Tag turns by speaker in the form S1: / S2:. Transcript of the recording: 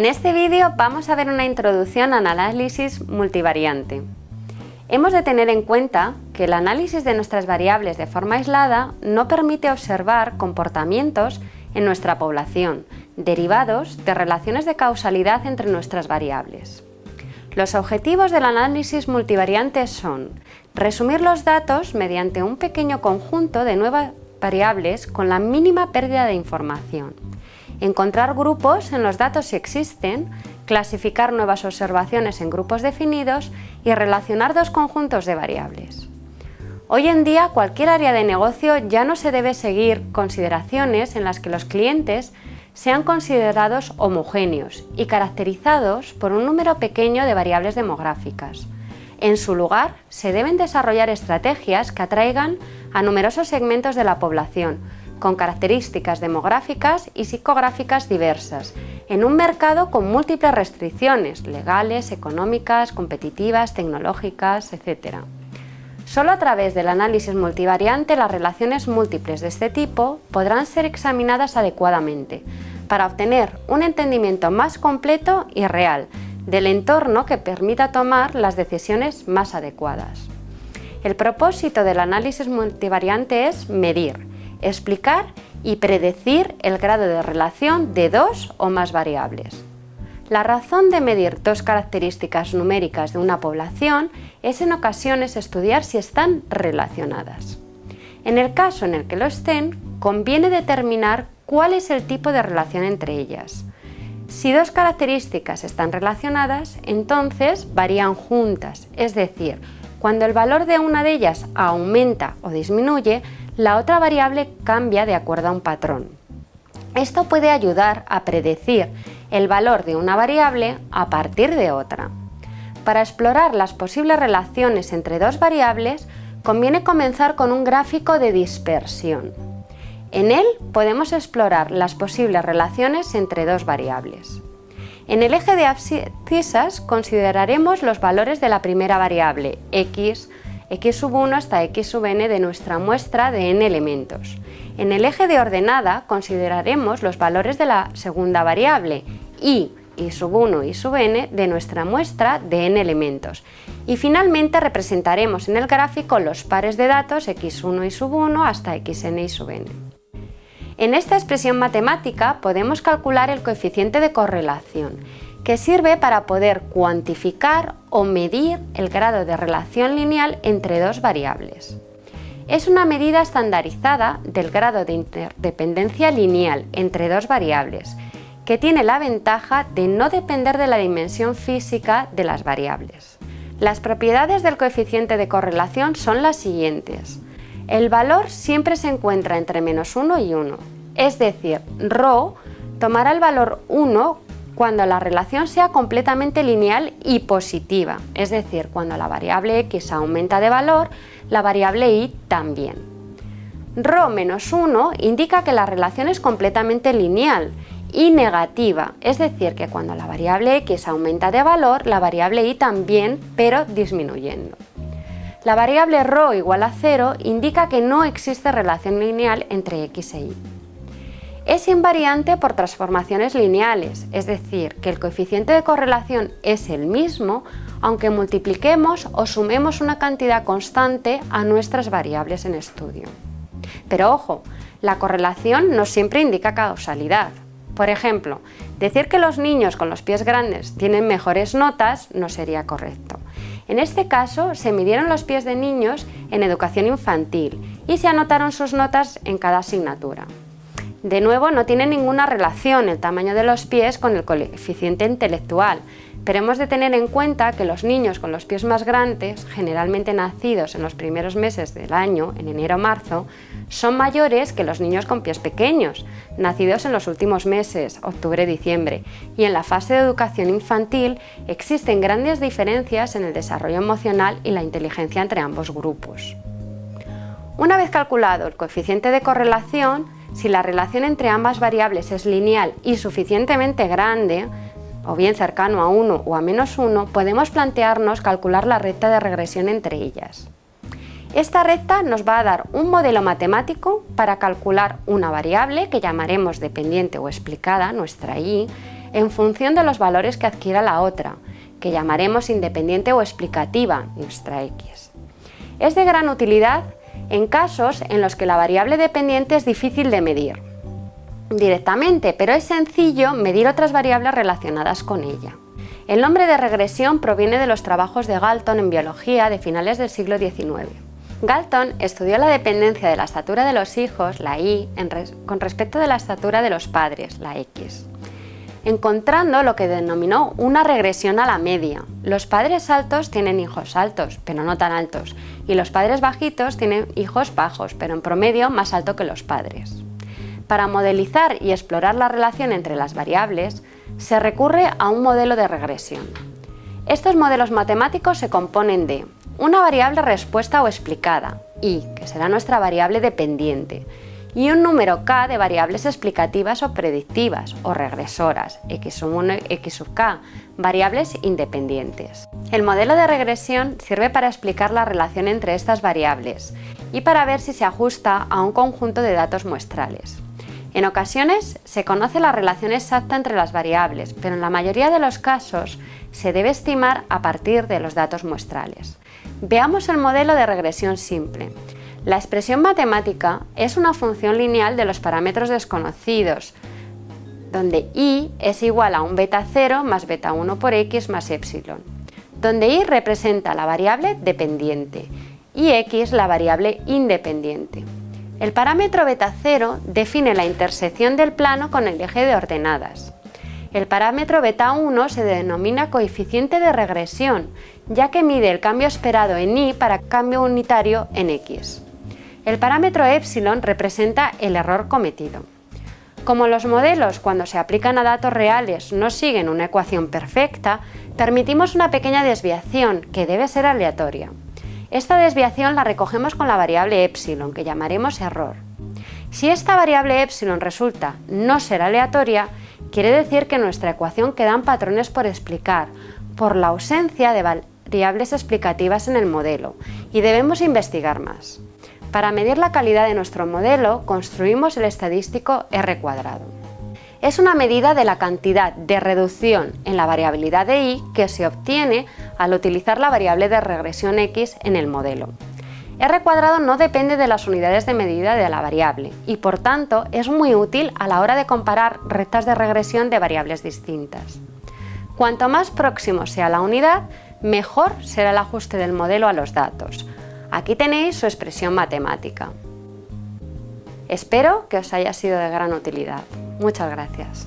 S1: En este vídeo vamos a ver una introducción al análisis multivariante. Hemos de tener en cuenta que el análisis de nuestras variables de forma aislada no permite observar comportamientos en nuestra población, derivados de relaciones de causalidad entre nuestras variables. Los objetivos del análisis multivariante son resumir los datos mediante un pequeño conjunto de nuevas variables con la mínima pérdida de información, encontrar grupos en los datos si existen, clasificar nuevas observaciones en grupos definidos y relacionar dos conjuntos de variables. Hoy en día cualquier área de negocio ya no se debe seguir consideraciones en las que los clientes sean considerados homogéneos y caracterizados por un número pequeño de variables demográficas. En su lugar, se deben desarrollar estrategias que atraigan a numerosos segmentos de la población, con características demográficas y psicográficas diversas, en un mercado con múltiples restricciones legales, económicas, competitivas, tecnológicas, etc. Solo a través del análisis multivariante las relaciones múltiples de este tipo podrán ser examinadas adecuadamente para obtener un entendimiento más completo y real del entorno que permita tomar las decisiones más adecuadas. El propósito del análisis multivariante es medir, explicar y predecir el grado de relación de dos o más variables. La razón de medir dos características numéricas de una población es en ocasiones estudiar si están relacionadas. En el caso en el que lo estén, conviene determinar cuál es el tipo de relación entre ellas. Si dos características están relacionadas, entonces varían juntas, es decir, cuando el valor de una de ellas aumenta o disminuye, la otra variable cambia de acuerdo a un patrón. Esto puede ayudar a predecir el valor de una variable a partir de otra. Para explorar las posibles relaciones entre dos variables, conviene comenzar con un gráfico de dispersión. En él podemos explorar las posibles relaciones entre dos variables. En el eje de abscisas consideraremos los valores de la primera variable, x, x sub 1 hasta x sub n de nuestra muestra de n elementos. En el eje de ordenada consideraremos los valores de la segunda variable, y, y sub 1 y sub n de nuestra muestra de n elementos. Y finalmente representaremos en el gráfico los pares de datos x1 y sub 1 hasta xn y sub n. En esta expresión matemática podemos calcular el coeficiente de correlación, que sirve para poder cuantificar o medir el grado de relación lineal entre dos variables. Es una medida estandarizada del grado de interdependencia lineal entre dos variables, que tiene la ventaja de no depender de la dimensión física de las variables. Las propiedades del coeficiente de correlación son las siguientes. El valor siempre se encuentra entre menos 1 y 1, es decir, ρ tomará el valor 1 cuando la relación sea completamente lineal y positiva, es decir, cuando la variable x aumenta de valor, la variable y también. ρ menos 1 indica que la relación es completamente lineal y negativa, es decir, que cuando la variable x aumenta de valor, la variable y también, pero disminuyendo. La variable ρ igual a 0 indica que no existe relación lineal entre x e y. Es invariante por transformaciones lineales, es decir, que el coeficiente de correlación es el mismo aunque multipliquemos o sumemos una cantidad constante a nuestras variables en estudio. Pero ojo, la correlación no siempre indica causalidad. Por ejemplo, decir que los niños con los pies grandes tienen mejores notas no sería correcto. En este caso, se midieron los pies de niños en educación infantil y se anotaron sus notas en cada asignatura. De nuevo, no tiene ninguna relación el tamaño de los pies con el coeficiente intelectual, pero hemos de tener en cuenta que los niños con los pies más grandes, generalmente nacidos en los primeros meses del año, en enero o marzo, son mayores que los niños con pies pequeños, nacidos en los últimos meses, octubre-diciembre, y en la fase de educación infantil existen grandes diferencias en el desarrollo emocional y la inteligencia entre ambos grupos. Una vez calculado el coeficiente de correlación, si la relación entre ambas variables es lineal y suficientemente grande, o bien cercano a 1 o a menos 1, podemos plantearnos calcular la recta de regresión entre ellas. Esta recta nos va a dar un modelo matemático para calcular una variable que llamaremos dependiente o explicada, nuestra y, en función de los valores que adquiera la otra, que llamaremos independiente o explicativa nuestra x. Es de gran utilidad en casos en los que la variable dependiente es difícil de medir directamente, pero es sencillo medir otras variables relacionadas con ella. El nombre de regresión proviene de los trabajos de Galton en biología de finales del siglo XIX. Galton estudió la dependencia de la estatura de los hijos, la Y, con respecto de la estatura de los padres, la X encontrando lo que denominó una regresión a la media. Los padres altos tienen hijos altos, pero no tan altos, y los padres bajitos tienen hijos bajos, pero en promedio más alto que los padres. Para modelizar y explorar la relación entre las variables, se recurre a un modelo de regresión. Estos modelos matemáticos se componen de una variable respuesta o explicada, y, que será nuestra variable dependiente, y un número k de variables explicativas o predictivas o regresoras, x sub 1, x sub k, variables independientes. El modelo de regresión sirve para explicar la relación entre estas variables y para ver si se ajusta a un conjunto de datos muestrales. En ocasiones se conoce la relación exacta entre las variables, pero en la mayoría de los casos se debe estimar a partir de los datos muestrales. Veamos el modelo de regresión simple. La expresión matemática es una función lineal de los parámetros desconocidos, donde y es igual a un beta 0 más beta 1 por x más epsilon, donde y representa la variable dependiente y x la variable independiente. El parámetro beta 0 define la intersección del plano con el eje de ordenadas. El parámetro beta 1 se denomina coeficiente de regresión, ya que mide el cambio esperado en y para cambio unitario en x. El parámetro epsilon representa el error cometido. Como los modelos cuando se aplican a datos reales no siguen una ecuación perfecta, permitimos una pequeña desviación que debe ser aleatoria. Esta desviación la recogemos con la variable epsilon, que llamaremos error. Si esta variable epsilon resulta no ser aleatoria, quiere decir que nuestra ecuación quedan patrones por explicar, por la ausencia de variables explicativas en el modelo, y debemos investigar más. Para medir la calidad de nuestro modelo, construimos el estadístico R cuadrado. Es una medida de la cantidad de reducción en la variabilidad de y que se obtiene al utilizar la variable de regresión x en el modelo. R cuadrado no depende de las unidades de medida de la variable y por tanto es muy útil a la hora de comparar rectas de regresión de variables distintas. Cuanto más próximo sea la unidad, mejor será el ajuste del modelo a los datos, Aquí tenéis su expresión matemática. Espero que os haya sido de gran utilidad. Muchas gracias.